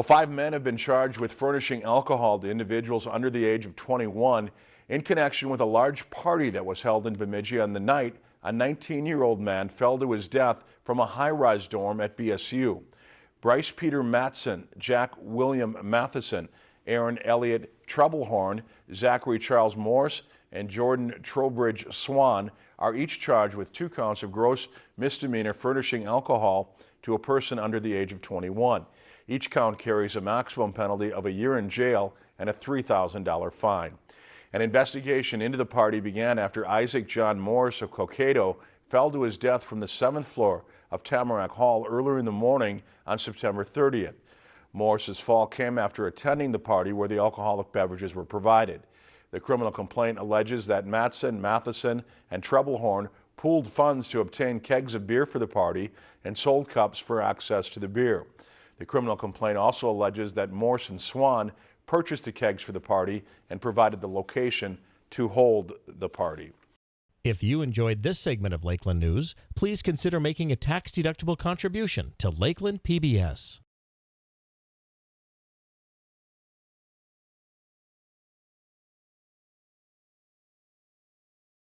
Well, five men have been charged with furnishing alcohol to individuals under the age of 21 in connection with a large party that was held in Bemidji on the night a 19-year-old man fell to his death from a high-rise dorm at BSU. Bryce Peter Matson, Jack William Matheson, Aaron Elliott Troublehorn, Zachary Charles Morse, and Jordan Trowbridge Swan are each charged with two counts of gross misdemeanor furnishing alcohol to a person under the age of 21. Each count carries a maximum penalty of a year in jail and a $3,000 fine. An investigation into the party began after Isaac John Morris of Cokato fell to his death from the seventh floor of Tamarack Hall earlier in the morning on September 30th. Morris's fall came after attending the party where the alcoholic beverages were provided. The criminal complaint alleges that Matson, Matheson, and Treblehorn pooled funds to obtain kegs of beer for the party and sold cups for access to the beer. The criminal complaint also alleges that Morse and Swan purchased the kegs for the party and provided the location to hold the party. If you enjoyed this segment of Lakeland News, please consider making a tax-deductible contribution to Lakeland PBS.